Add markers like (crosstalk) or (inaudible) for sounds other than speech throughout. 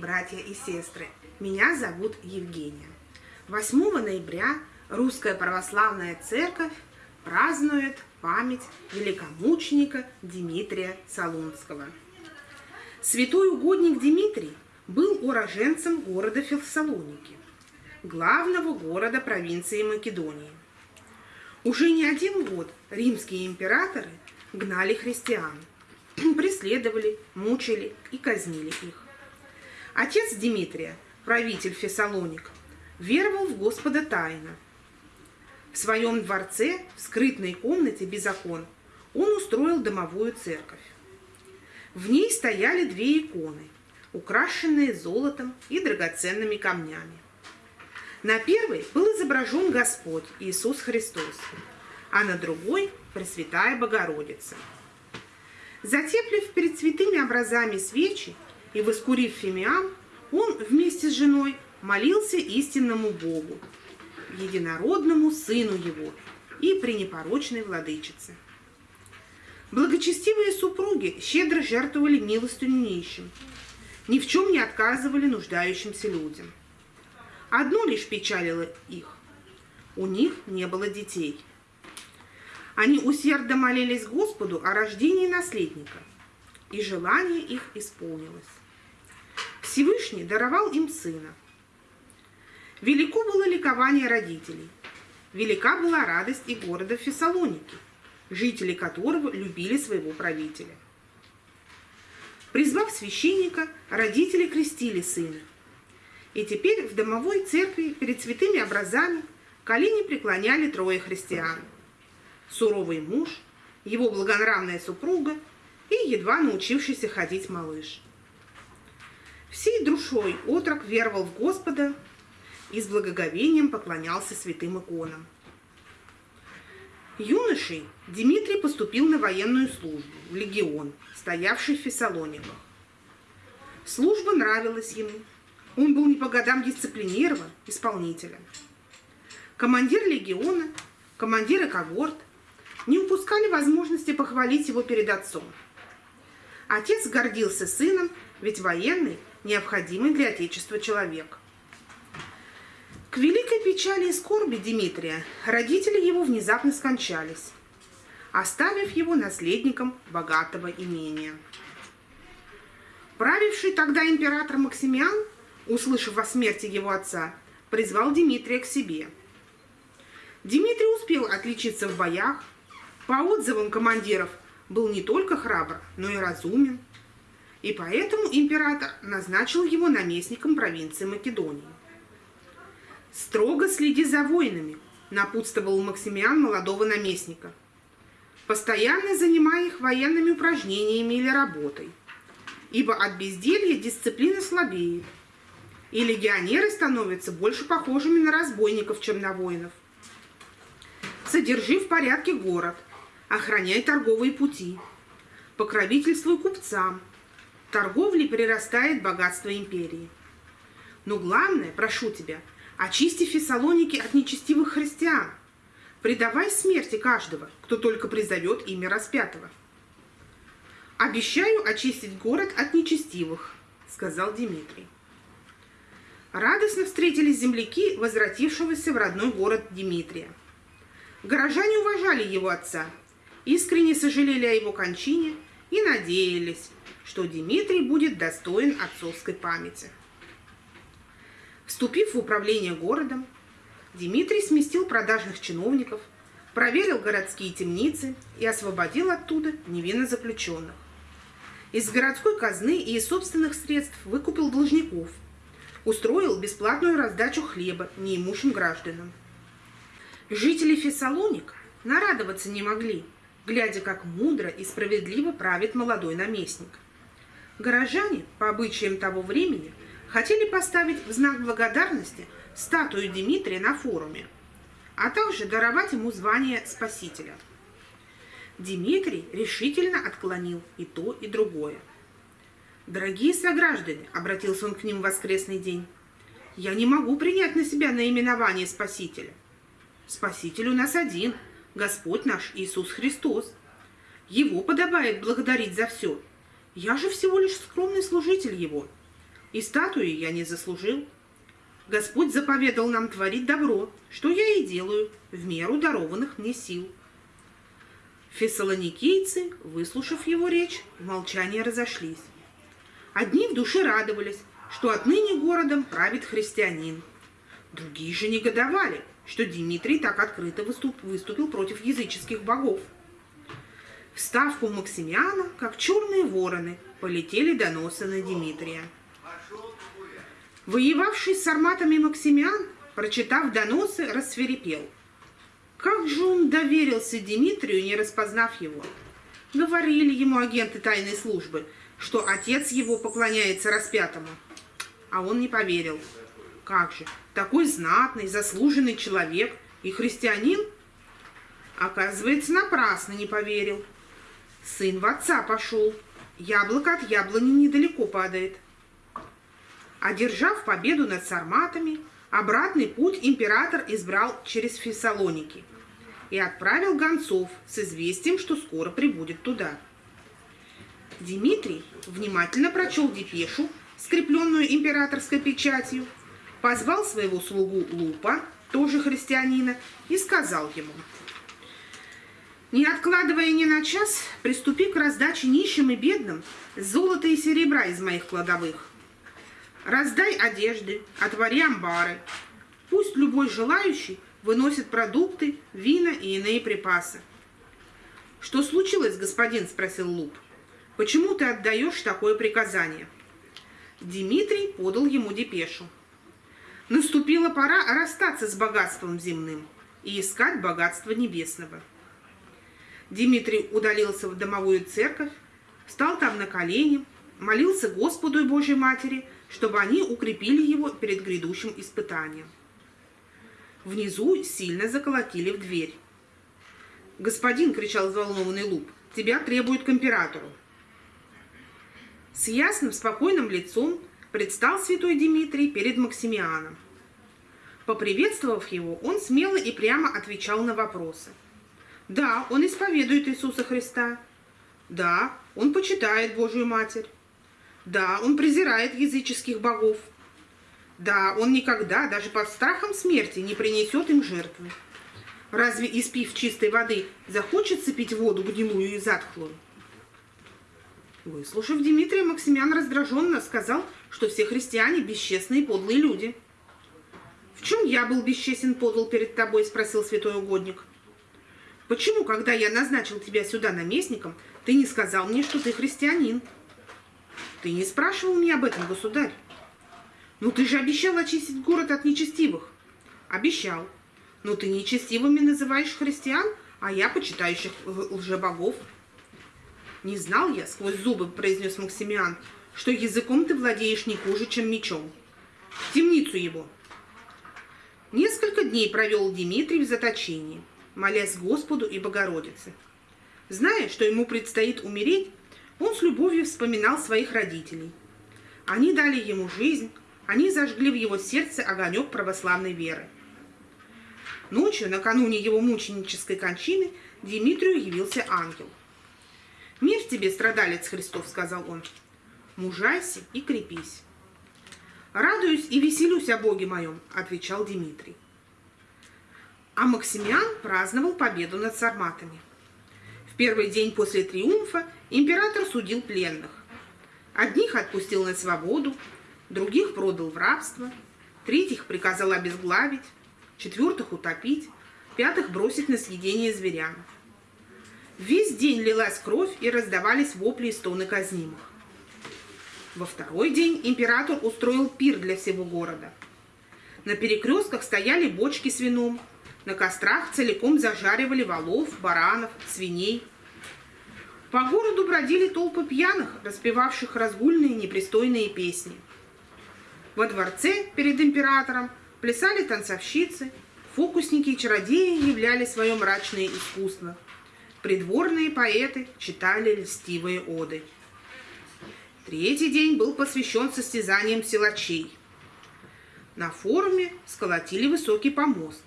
братья и сестры! Меня зовут Евгения. 8 ноября Русская Православная Церковь празднует память великомученика Дмитрия Солунского. Святой угодник Дмитрий был уроженцем города Фессалоники, главного города провинции Македонии. Уже не один год римские императоры гнали христиан, (clears throat) преследовали, мучили и казнили их. Отец Дмитрия, правитель Фессалоник, веровал в Господа тайно. В своем дворце, в скрытной комнате без окон, он устроил домовую церковь. В ней стояли две иконы, украшенные золотом и драгоценными камнями. На первой был изображен Господь Иисус Христос, а на другой – Пресвятая Богородица. Затеплив перед святыми образами свечи и воскурив фимиам, он вместе с женой молился истинному Богу, единородному Сыну Его и пренепорочной Владычице. Благочестивые супруги щедро жертвовали милостью нищим, ни в чем не отказывали нуждающимся людям – Одно лишь печалило их. У них не было детей. Они усердно молились Господу о рождении наследника, и желание их исполнилось. Всевышний даровал им сына. Велико было ликование родителей. Велика была радость и города Фессалоники, жители которого любили своего правителя. Призвав священника, родители крестили сына. И теперь в домовой церкви перед святыми образами колени преклоняли трое христиан. Суровый муж, его благонравная супруга и едва научившийся ходить малыш. Всей душой отрок веровал в Господа и с благоговением поклонялся святым иконам. Юношей Дмитрий поступил на военную службу в легион, стоявший в Фессалониках. Служба нравилась ему, он был не по годам дисциплинирован, исполнителем. Командир легиона, командиры когорт не упускали возможности похвалить его перед отцом. Отец гордился сыном, ведь военный – необходимый для Отечества человек. К великой печали и скорби Дмитрия родители его внезапно скончались, оставив его наследником богатого имения. Правивший тогда император Максимиан услышав о смерти его отца, призвал Дмитрия к себе. Дмитрий успел отличиться в боях, по отзывам командиров был не только храбр, но и разумен. И поэтому император назначил его наместником провинции Македонии. «Строго следи за воинами», – напутствовал Максимиан молодого наместника. «Постоянно занимай их военными упражнениями или работой, ибо от безделья дисциплина слабеет, и легионеры становятся больше похожими на разбойников, чем на воинов. Содержи в порядке город, охраняй торговые пути, покровительствуй купцам. Торговлей прирастает богатство империи. Но главное, прошу тебя, очисти Фессалоники от нечестивых христиан. Предавай смерти каждого, кто только призовет имя распятого. «Обещаю очистить город от нечестивых», — сказал Дмитрий. Радостно встретились земляки, возвратившегося в родной город Дмитрия. Горожане уважали его отца, искренне сожалели о его кончине и надеялись, что Дмитрий будет достоин отцовской памяти. Вступив в управление городом, Дмитрий сместил продажных чиновников, проверил городские темницы и освободил оттуда невинно заключенных. Из городской казны и из собственных средств выкупил должников – устроил бесплатную раздачу хлеба неимущим гражданам. Жители Фессалоника нарадоваться не могли, глядя, как мудро и справедливо правит молодой наместник. Горожане, по обычаям того времени, хотели поставить в знак благодарности статую Дмитрия на форуме, а также даровать ему звание спасителя. Дмитрий решительно отклонил и то, и другое – «Дорогие сограждане», — обратился он к ним в воскресный день, «я не могу принять на себя наименование Спасителя. Спаситель у нас один, Господь наш Иисус Христос. Его подобает благодарить за все. Я же всего лишь скромный служитель Его. и статуи я не заслужил. Господь заповедал нам творить добро, что я и делаю, в меру дарованных мне сил. Фессалоникийцы, выслушав его речь, в молчании разошлись. Одни в душе радовались, что отныне городом правит христианин. Другие же негодовали, что Дмитрий так открыто выступил против языческих богов. В ставку Максимиана, как черные вороны, полетели доносы на Дмитрия. Воевавший с арматами Максимиан, прочитав доносы, рассверепел. Как же он доверился Дмитрию, не распознав его? Говорили ему агенты тайной службы, что отец его поклоняется распятому. А он не поверил. Как же, такой знатный, заслуженный человек и христианин? Оказывается, напрасно не поверил. Сын в отца пошел. Яблоко от яблони недалеко падает. Одержав победу над сарматами, обратный путь император избрал через Фессалоники и отправил гонцов с известием, что скоро прибудет туда. Дмитрий внимательно прочел депешу, скрепленную императорской печатью, позвал своего слугу Лупа, тоже христианина, и сказал ему, «Не откладывая ни на час, приступи к раздаче нищим и бедным золота и серебра из моих кладовых. Раздай одежды, отвори амбары. Пусть любой желающий выносит продукты, вина и иные припасы. «Что случилось, господин?» – спросил Луп. «Почему ты отдаешь такое приказание?» Дмитрий подал ему депешу. Наступила пора расстаться с богатством земным и искать богатство небесного. Дмитрий удалился в домовую церковь, встал там на колени, молился Господу и Божьей Матери – чтобы они укрепили его перед грядущим испытанием. Внизу сильно заколотили в дверь. «Господин!» — кричал взволнованный Луп. «Тебя требуют к императору!» С ясным, спокойным лицом предстал святой Дмитрий перед Максимианом. Поприветствовав его, он смело и прямо отвечал на вопросы. Да, он исповедует Иисуса Христа. Да, он почитает Божию Матерь. Да, он презирает языческих богов. Да, он никогда, даже под страхом смерти, не принесет им жертвы. Разве, испив чистой воды, захочется пить воду гнилую и затхлую? Выслушав Дмитрия, Максимян раздраженно сказал, что все христиане бесчестные и подлые люди. «В чем я был бесчестен подл перед тобой?» – спросил святой угодник. «Почему, когда я назначил тебя сюда наместником, ты не сказал мне, что ты христианин?» Ты не спрашивал меня об этом, государь? Ну ты же обещал очистить город от нечестивых. Обещал. Но ты нечестивыми называешь христиан, а я почитающих лжебогов. Не знал я, сквозь зубы произнес Максимиан, что языком ты владеешь не хуже, чем мечом. В темницу его. Несколько дней провел Дмитрий в заточении, молясь Господу и Богородице. Зная, что ему предстоит умереть, он с любовью вспоминал своих родителей. Они дали ему жизнь, они зажгли в его сердце огонек православной веры. Ночью, накануне его мученической кончины, Дмитрию явился ангел. «Мир тебе, страдалец Христов», — сказал он, — «мужайся и крепись». «Радуюсь и веселюсь о Боге моем», — отвечал Дмитрий. А Максимиан праздновал победу над сарматами. В первый день после триумфа Император судил пленных. Одних отпустил на свободу, других продал в рабство, третьих приказал обезглавить, четвертых утопить, пятых бросить на съедение зверям. Весь день лилась кровь и раздавались вопли и стоны казнимых. Во второй день император устроил пир для всего города. На перекрестках стояли бочки с вином, на кострах целиком зажаривали волов, баранов, свиней – по городу бродили толпы пьяных, распевавших разгульные непристойные песни. Во дворце перед императором плясали танцовщицы, фокусники и чародеи являли свое мрачное искусство. Придворные поэты читали льстивые оды. Третий день был посвящен состязаниям силачей. На форуме сколотили высокий помост,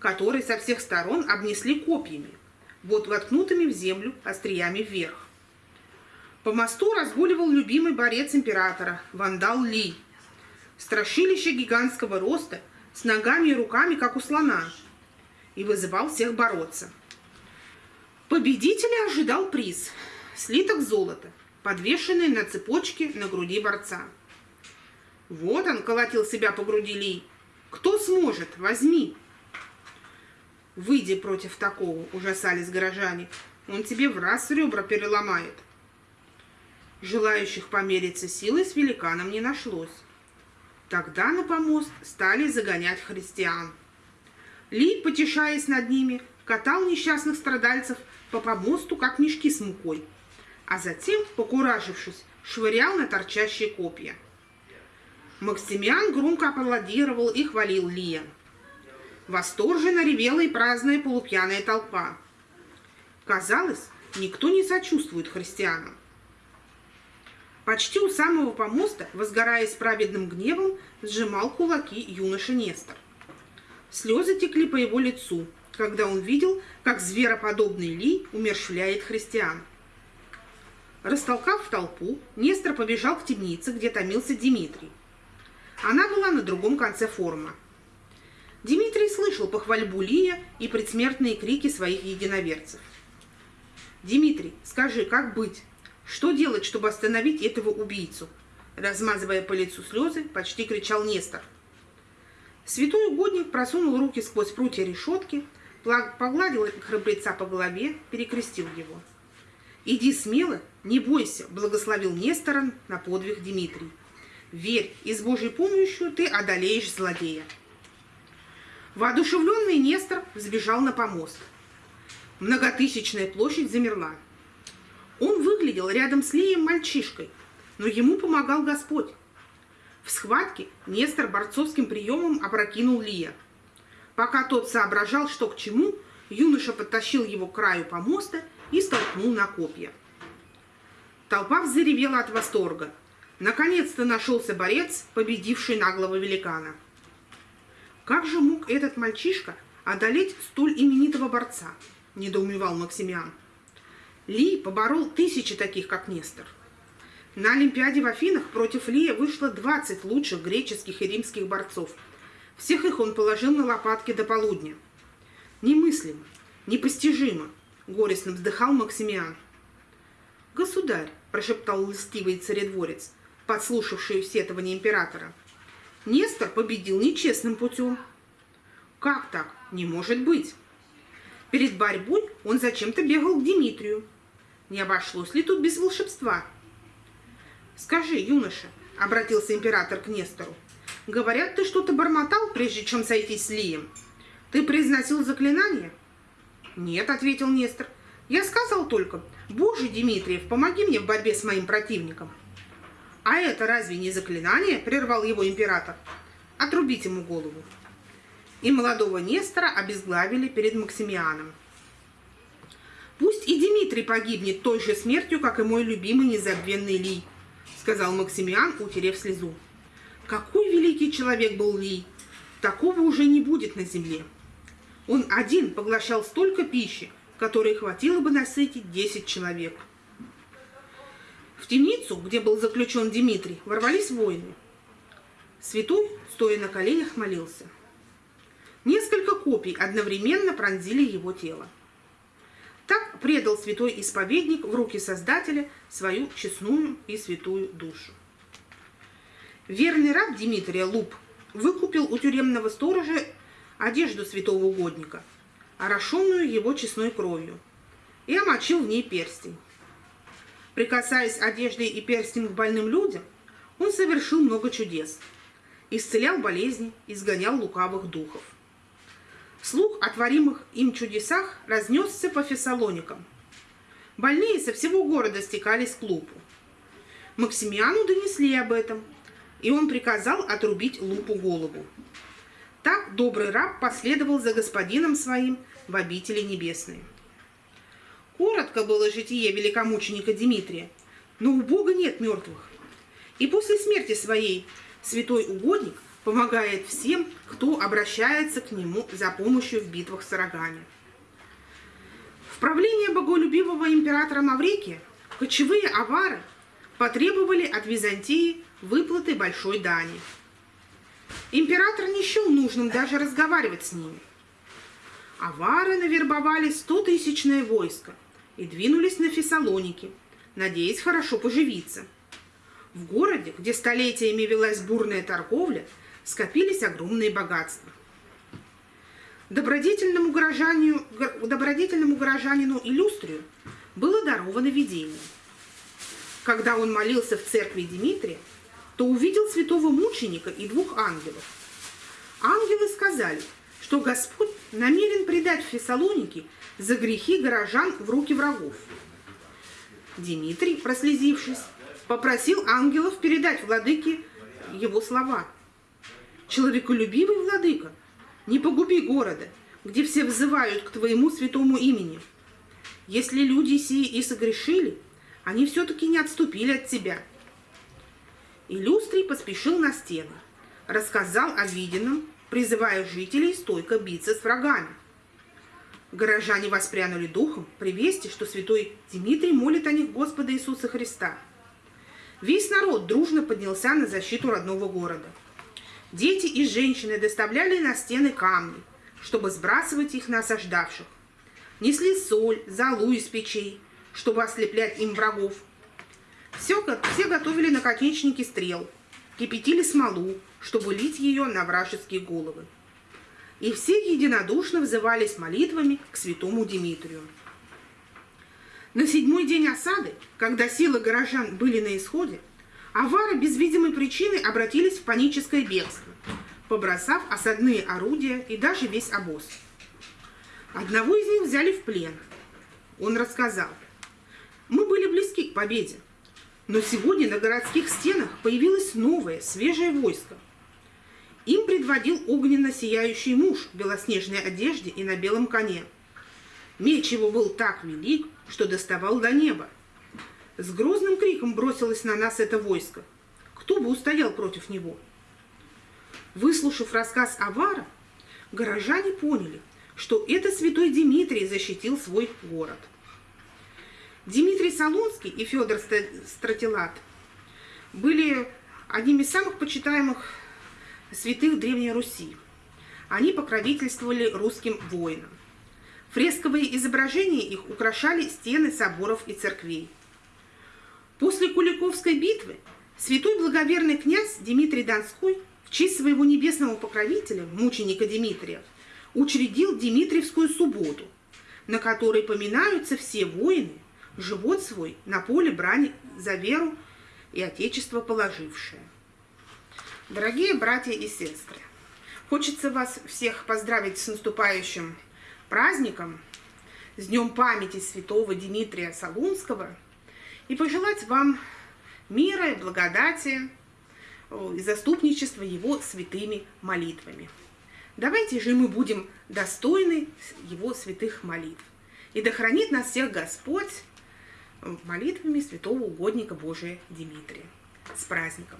который со всех сторон обнесли копьями – вот воткнутыми в землю остриями вверх. По мосту разгуливал любимый борец императора, вандал Ли. Страшилище гигантского роста, с ногами и руками, как у слона, и вызывал всех бороться. Победителя ожидал приз – слиток золота, подвешенный на цепочке на груди борца. Вот он колотил себя по груди Ли. Кто сможет? Возьми. Выйди против такого, ужасались горожане. Он тебе в раз ребра переломает. Желающих помериться силой с великаном не нашлось. Тогда на помост стали загонять христиан. Ли, потешаясь над ними, катал несчастных страдальцев по помосту, как мешки с мукой, а затем, покуражившись, швырял на торчащие копья. Максимиан громко аплодировал и хвалил Лия. Восторженно ревела и праздная полупьяная толпа. Казалось, никто не сочувствует христианам. Почти у самого помоста, возгорая с праведным гневом, сжимал кулаки юноша Нестор. Слезы текли по его лицу, когда он видел, как звероподобный Ли умершвляет христиан. Растолкав толпу, Нестор побежал к темнице, где томился Дмитрий. Она была на другом конце форума. Дмитрий слышал похвальбу Лия и предсмертные крики своих единоверцев. «Дмитрий, скажи, как быть? Что делать, чтобы остановить этого убийцу? Размазывая по лицу слезы, почти кричал Нестор. Святой угодник просунул руки сквозь прутья решетки, погладил храбреца по голове, перекрестил его. «Иди смело, не бойся», — благословил Нестора на подвиг Дмитрий. «Верь, и с Божьей помощью ты одолеешь злодея». Воодушевленный Нестор взбежал на помост. Многотысячная площадь замерла. Он выглядел рядом с Лием мальчишкой, но ему помогал Господь. В схватке Нестор борцовским приемом опрокинул Лия. Пока тот соображал, что к чему, юноша подтащил его к краю помоста и столкнул на копья. Толпа взревела от восторга. Наконец-то нашелся борец, победивший наглого великана. Как же мог этот мальчишка одолеть столь именитого борца? Недоумевал Максимиан. Ли поборол тысячи таких, как Нестор. На Олимпиаде в Афинах против Лия вышло 20 лучших греческих и римских борцов. Всех их он положил на лопатки до полудня. Немыслимо, непостижимо, горестно вздыхал Максимиан. «Государь», – прошептал льстивый царедворец, подслушавший сетование императора, – «Нестор победил нечестным путем». «Как так? Не может быть!» Перед борьбой он зачем-то бегал к Дмитрию, не обошлось ли тут без волшебства? Скажи, юноша, обратился император к Нестору, говорят, ты что-то бормотал, прежде чем сойтись с Лием? Ты произносил заклинание? Нет, ответил Нестор. Я сказал только, Боже, Дмитриев, помоги мне в борьбе с моим противником. А это разве не заклинание? Прервал его император. Отрубить ему голову. И молодого Нестора обезглавили перед Максимианом. Пусть и Дмитрий погибнет той же смертью, как и мой любимый незабвенный Ли, сказал Максимиан, утерев слезу. Какой великий человек был Ли! Такого уже не будет на земле. Он один поглощал столько пищи, которой хватило бы насытить 10 человек. В темницу, где был заключен Дмитрий, ворвались воины. Святой, стоя на коленях, молился. Несколько копий одновременно пронзили его тело. Так предал святой исповедник в руки Создателя свою честную и святую душу. Верный раб Дмитрия Луп выкупил у тюремного сторожа одежду святого угодника, орошенную его честной кровью, и омочил в ней перстень. Прикасаясь одеждой и перстнем к больным людям, он совершил много чудес, исцелял болезни, изгонял лукавых духов. Слух о творимых им чудесах разнесся по Фессалоникам. Больные со всего города стекались к Лупу. Максимиану донесли об этом, и он приказал отрубить Лупу голову. Так добрый раб последовал за господином своим в обители небесные. Коротко было житие великомученика Дмитрия, но у Бога нет мертвых. И после смерти своей святой угодник помогает всем, кто обращается к нему за помощью в битвах с Арагане. В правление боголюбивого императора Маврикия кочевые авары потребовали от Византии выплаты большой дани. Император не счел нужным даже разговаривать с ними. Авары навербовали стотысячное войско и двинулись на Фессалоники, надеясь хорошо поживиться. В городе, где столетиями велась бурная торговля, скопились огромные богатства. Добродетельному горожанину, добродетельному горожанину Иллюстрию было даровано видение. Когда он молился в церкви Дмитрия, то увидел святого мученика и двух ангелов. Ангелы сказали, что Господь намерен предать Фессалоники за грехи горожан в руки врагов. Дмитрий, прослезившись, попросил ангелов передать владыке его слова. «Человеколюбивый владыка, не погуби города, где все взывают к твоему святому имени. Если люди сии и согрешили, они все-таки не отступили от тебя». Иллюстрий поспешил на стену, рассказал о виденном, призывая жителей стойко биться с врагами. Горожане воспрянули духом при вести, что святой Дмитрий молит о них Господа Иисуса Христа. Весь народ дружно поднялся на защиту родного города. Дети и женщины доставляли на стены камни, чтобы сбрасывать их на осаждавших. Несли соль, золу из печей, чтобы ослеплять им врагов – все, все готовили наконечники стрел, кипятили смолу, чтобы лить ее на вражеские головы. И все единодушно взывались молитвами к святому Дмитрию. На седьмой день осады, когда силы горожан были на исходе, авары без видимой причины обратились в паническое бегство, побросав осадные орудия и даже весь обоз. Одного из них взяли в плен. Он рассказал, «Мы были близки к победе, но сегодня на городских стенах появилось новое, свежее войско. Им предводил огненно сияющий муж в белоснежной одежде и на белом коне. Меч его был так велик, что доставал до неба. С грозным криком бросилось на нас это войско. Кто бы устоял против него? Выслушав рассказ Авара, горожане поняли, что это святой Дмитрий защитил свой город – Дмитрий Солонский и Федор Стратилат были одними из самых почитаемых святых Древней Руси. Они покровительствовали русским воинам. Фресковые изображения их украшали стены соборов и церквей. После Куликовской битвы святой благоверный князь Дмитрий Донской в честь своего небесного покровителя, мученика Дмитрия, учредил Дмитриевскую субботу, на которой поминаются все воины, живот свой на поле брани за веру и Отечество положившее. Дорогие братья и сестры, хочется вас всех поздравить с наступающим праздником, с Днем памяти святого Дмитрия Солунского и пожелать вам мира и благодати и заступничества его святыми молитвами. Давайте же мы будем достойны его святых молитв. И да хранит нас всех Господь молитвами святого угодника Божия Дмитрия. С праздником!